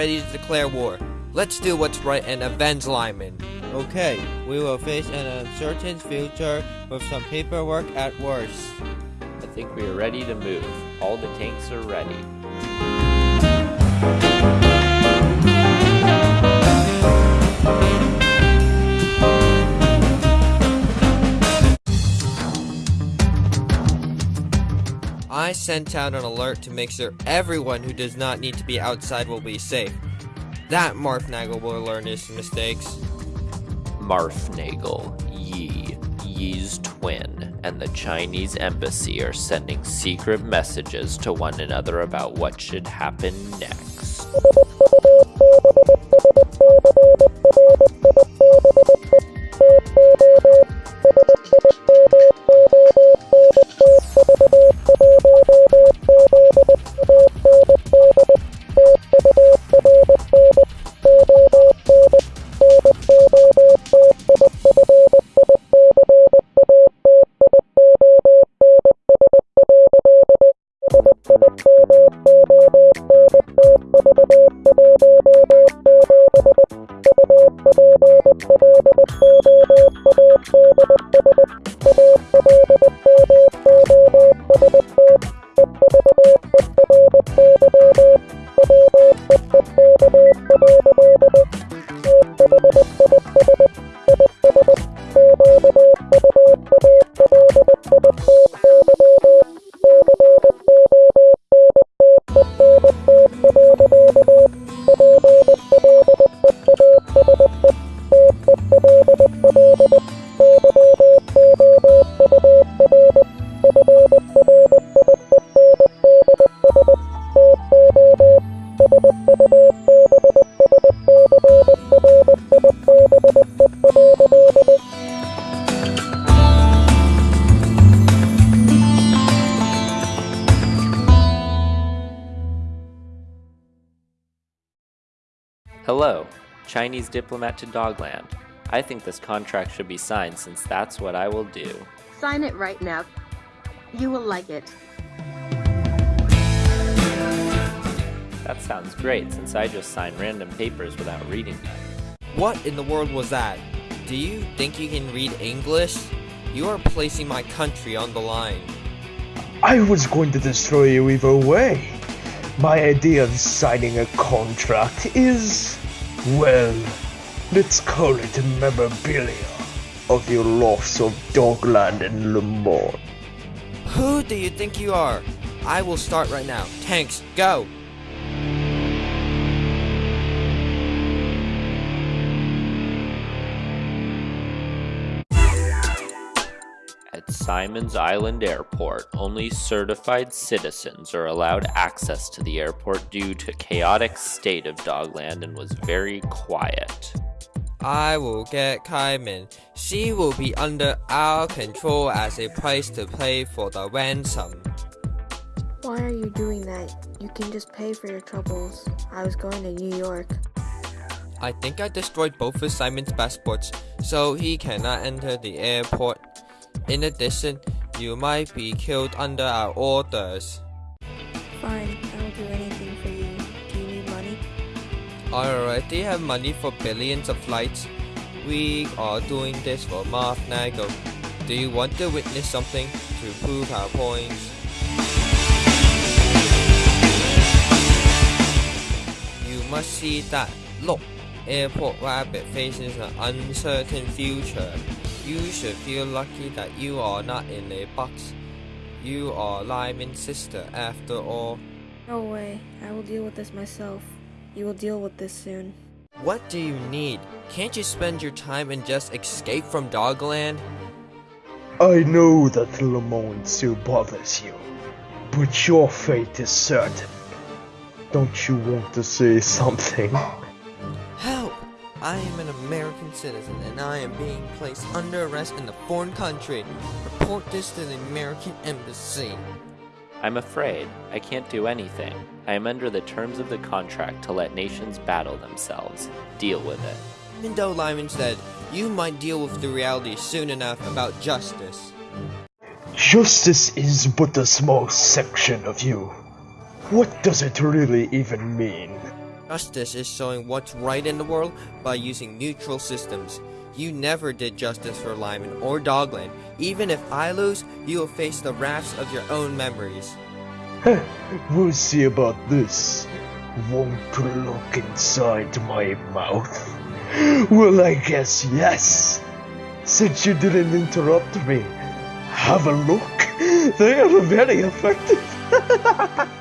ready to declare war. Let's do what's right and avenge Lyman. Okay, we will face an uncertain future with some paperwork at worst. I think we are ready to move. All the tanks are ready. I sent out an alert to make sure everyone who does not need to be outside will be safe. That Marf Nagel will learn his mistakes. Marf Nagel, Yi, Yi's twin, and the Chinese embassy are sending secret messages to one another about what should happen next. Thank you. Hello, Chinese diplomat to Dogland. I think this contract should be signed since that's what I will do. Sign it right now. You will like it. That sounds great since I just signed random papers without reading them. What in the world was that? Do you think you can read English? You are placing my country on the line. I was going to destroy you either way. My idea of signing a contract is, well, let's call it a memorabilia of your loss of Dogland and Le Monde. Who do you think you are? I will start right now. Tanks, go! At Simon's Island Airport, only certified citizens are allowed access to the airport due to chaotic state of Dogland and was very quiet. I will get Kaimin. She will be under our control as a price to pay for the ransom. Why are you doing that? You can just pay for your troubles. I was going to New York. I think I destroyed both of Simon's passports, so he cannot enter the airport. In addition, you might be killed under our orders. Fine, I'll do anything for you. Do you need money? I already have money for billions of flights. We are doing this for Marf Nagel. Do you want to witness something to prove our points? You must see that. Look, Airport Rabbit faces an uncertain future. You should feel lucky that you are not in a box. You are Lyman's sister after all. No way. I will deal with this myself. You will deal with this soon. What do you need? Can't you spend your time and just escape from Dogland? I know that Le still bothers you, but your fate is certain. Don't you want to say something? Help! I am an American citizen and I am being placed under arrest in a foreign country. Report this to the American Embassy. I'm afraid I can't do anything. I am under the terms of the contract to let nations battle themselves. Deal with it. Even though Lyman said, you might deal with the reality soon enough about justice. Justice is but a small section of you. What does it really even mean? Justice is showing what's right in the world by using neutral systems. You never did justice for Lyman or Dogland. Even if I lose, you will face the wraths of your own memories. we'll see about this. Want to look inside my mouth? Well, I guess yes. Since you didn't interrupt me, have a look. They are very effective.